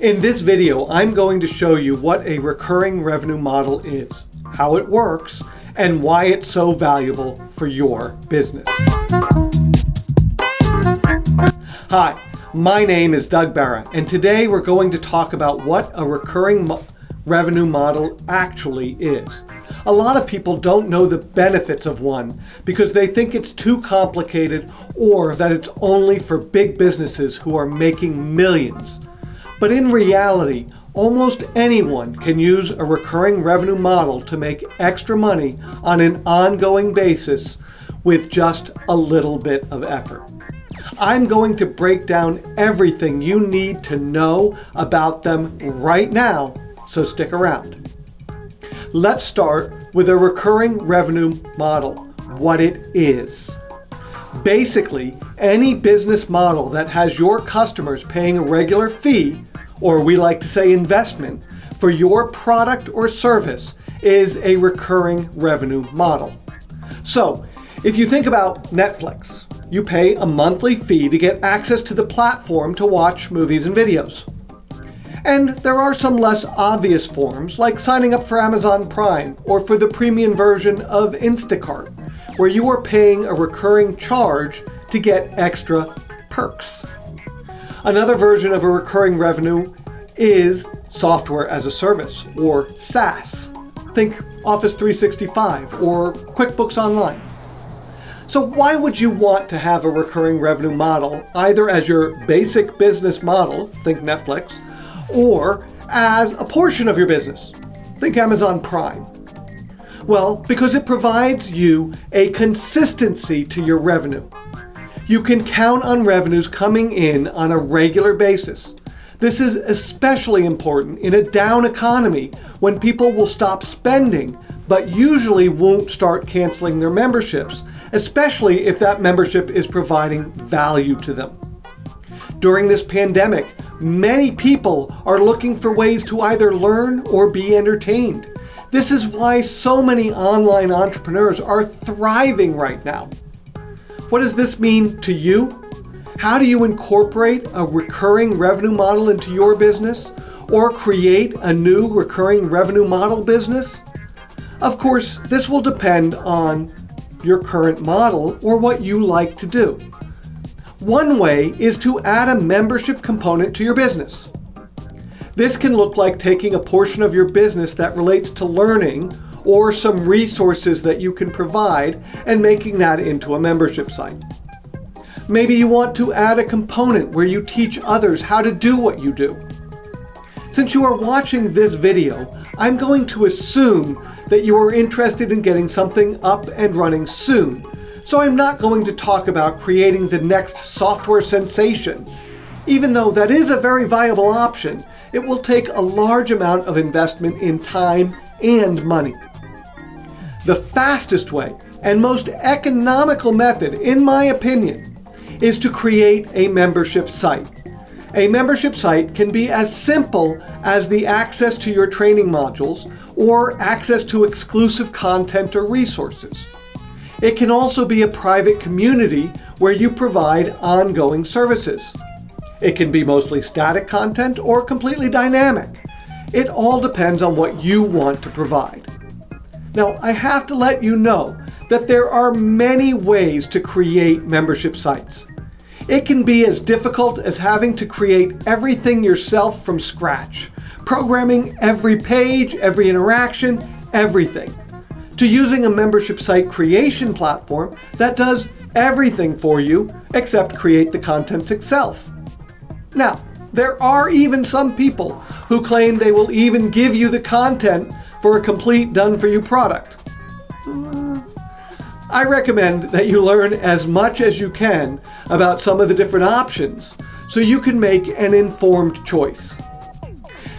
In this video, I'm going to show you what a recurring revenue model is, how it works, and why it's so valuable for your business. Hi, my name is Doug Barra, and today we're going to talk about what a recurring mo revenue model actually is. A lot of people don't know the benefits of one because they think it's too complicated or that it's only for big businesses who are making millions. But in reality, almost anyone can use a recurring revenue model to make extra money on an ongoing basis with just a little bit of effort. I'm going to break down everything you need to know about them right now, so stick around. Let's start with a recurring revenue model, what it is. Basically, any business model that has your customers paying a regular fee, or we like to say investment, for your product or service is a recurring revenue model. So, if you think about Netflix, you pay a monthly fee to get access to the platform to watch movies and videos. And there are some less obvious forms, like signing up for Amazon Prime or for the premium version of Instacart, where you are paying a recurring charge to get extra perks. Another version of a recurring revenue is software as a service, or SaaS. Think Office 365 or QuickBooks Online. So why would you want to have a recurring revenue model, either as your basic business model, think Netflix, or as a portion of your business. Think Amazon Prime. Well, because it provides you a consistency to your revenue. You can count on revenues coming in on a regular basis. This is especially important in a down economy when people will stop spending but usually won't start canceling their memberships, especially if that membership is providing value to them. During this pandemic, Many people are looking for ways to either learn or be entertained. This is why so many online entrepreneurs are thriving right now. What does this mean to you? How do you incorporate a recurring revenue model into your business or create a new recurring revenue model business? Of course, this will depend on your current model or what you like to do. One way is to add a membership component to your business. This can look like taking a portion of your business that relates to learning or some resources that you can provide and making that into a membership site. Maybe you want to add a component where you teach others how to do what you do. Since you are watching this video, I'm going to assume that you are interested in getting something up and running soon so I'm not going to talk about creating the next software sensation. Even though that is a very viable option, it will take a large amount of investment in time and money. The fastest way and most economical method, in my opinion, is to create a membership site. A membership site can be as simple as the access to your training modules or access to exclusive content or resources. It can also be a private community where you provide ongoing services. It can be mostly static content or completely dynamic. It all depends on what you want to provide. Now, I have to let you know that there are many ways to create membership sites. It can be as difficult as having to create everything yourself from scratch, programming every page, every interaction, everything to using a membership site creation platform that does everything for you except create the content itself. Now, there are even some people who claim they will even give you the content for a complete done-for-you product. Uh, I recommend that you learn as much as you can about some of the different options so you can make an informed choice.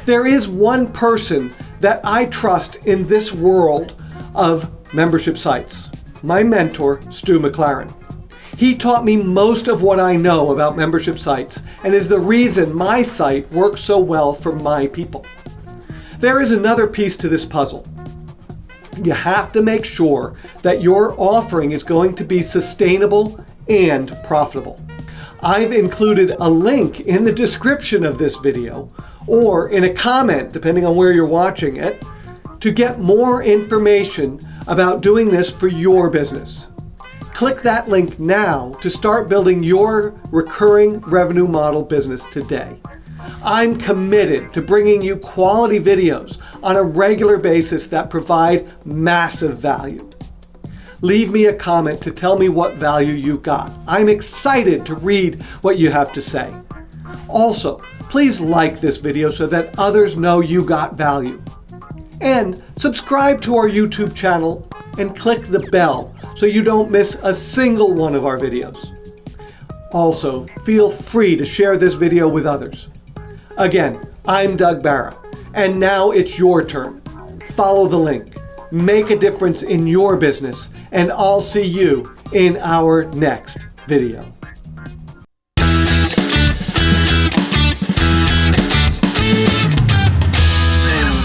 There is one person that I trust in this world of membership sites. My mentor, Stu McLaren. He taught me most of what I know about membership sites and is the reason my site works so well for my people. There is another piece to this puzzle. You have to make sure that your offering is going to be sustainable and profitable. I've included a link in the description of this video or in a comment, depending on where you're watching it, to get more information about doing this for your business. Click that link now to start building your recurring revenue model business today. I'm committed to bringing you quality videos on a regular basis that provide massive value. Leave me a comment to tell me what value you got. I'm excited to read what you have to say. Also, please like this video so that others know you got value. And subscribe to our YouTube channel and click the bell so you don't miss a single one of our videos. Also, feel free to share this video with others. Again, I'm Doug Barra, and now it's your turn. Follow the link, make a difference in your business, and I'll see you in our next video.